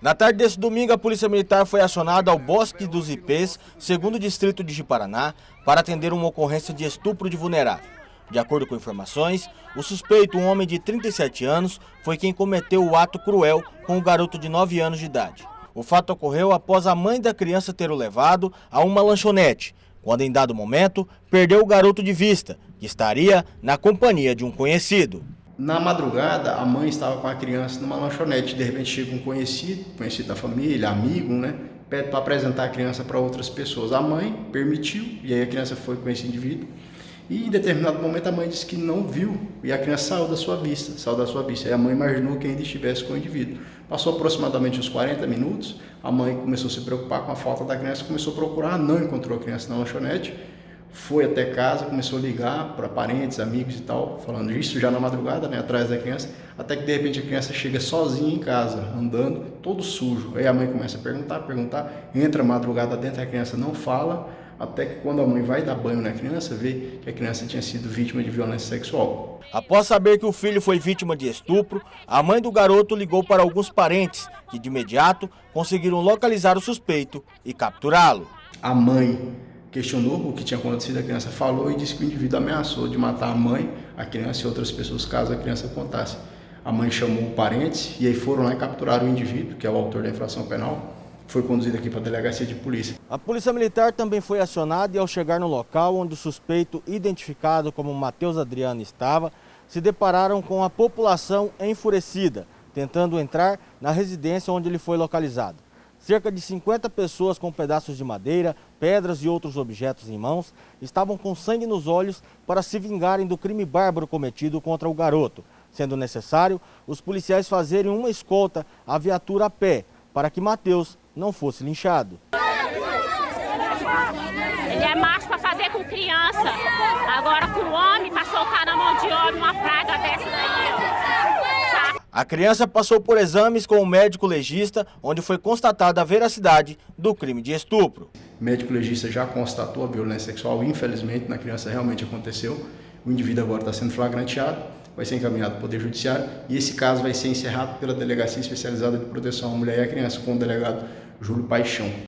Na tarde desse domingo, a Polícia Militar foi acionada ao Bosque dos Ipês, segundo distrito de Jiparaná, para atender uma ocorrência de estupro de vulnerável. De acordo com informações, o suspeito, um homem de 37 anos, foi quem cometeu o ato cruel com o garoto de 9 anos de idade. O fato ocorreu após a mãe da criança ter o levado a uma lanchonete, quando em dado momento perdeu o garoto de vista, que estaria na companhia de um conhecido. Na madrugada, a mãe estava com a criança numa lanchonete. De repente chega um conhecido, conhecido da família, amigo, né? Pede para apresentar a criança para outras pessoas. A mãe permitiu, e aí a criança foi com esse indivíduo. E em determinado momento a mãe disse que não viu e a criança saiu da sua vista, saiu da sua vista. E a mãe imaginou que ainda estivesse com o indivíduo. Passou aproximadamente uns 40 minutos, a mãe começou a se preocupar com a falta da criança, começou a procurar, não encontrou a criança na lanchonete, foi até casa, começou a ligar para parentes, amigos e tal, falando isso já na madrugada, né, atrás da criança, até que de repente a criança chega sozinha em casa, andando, todo sujo. Aí a mãe começa a perguntar, perguntar, entra a madrugada dentro, a criança não fala, até que quando a mãe vai dar banho na criança, vê que a criança tinha sido vítima de violência sexual. Após saber que o filho foi vítima de estupro, a mãe do garoto ligou para alguns parentes, que de imediato conseguiram localizar o suspeito e capturá-lo. A mãe questionou o que tinha acontecido, a criança falou e disse que o indivíduo ameaçou de matar a mãe, a criança e outras pessoas caso a criança contasse. A mãe chamou parentes e aí foram lá e capturaram o indivíduo, que é o autor da infração penal, foi conduzido aqui para a delegacia de polícia. A polícia militar também foi acionada e ao chegar no local onde o suspeito, identificado como Matheus Adriano, estava, se depararam com a população enfurecida, tentando entrar na residência onde ele foi localizado. Cerca de 50 pessoas com pedaços de madeira, pedras e outros objetos em mãos estavam com sangue nos olhos para se vingarem do crime bárbaro cometido contra o garoto, sendo necessário os policiais fazerem uma escolta à viatura a pé para que Mateus não fosse linchado. Ele é macho para fazer com criança. Agora com homem, para soltar na mão de homem A criança passou por exames com o médico legista, onde foi constatada a veracidade do crime de estupro. O médico legista já constatou a violência sexual, infelizmente, na criança realmente aconteceu. O indivíduo agora está sendo flagranteado, vai ser encaminhado ao Poder Judiciário e esse caso vai ser encerrado pela Delegacia Especializada de Proteção à Mulher e à Criança com o delegado Júlio Paixão.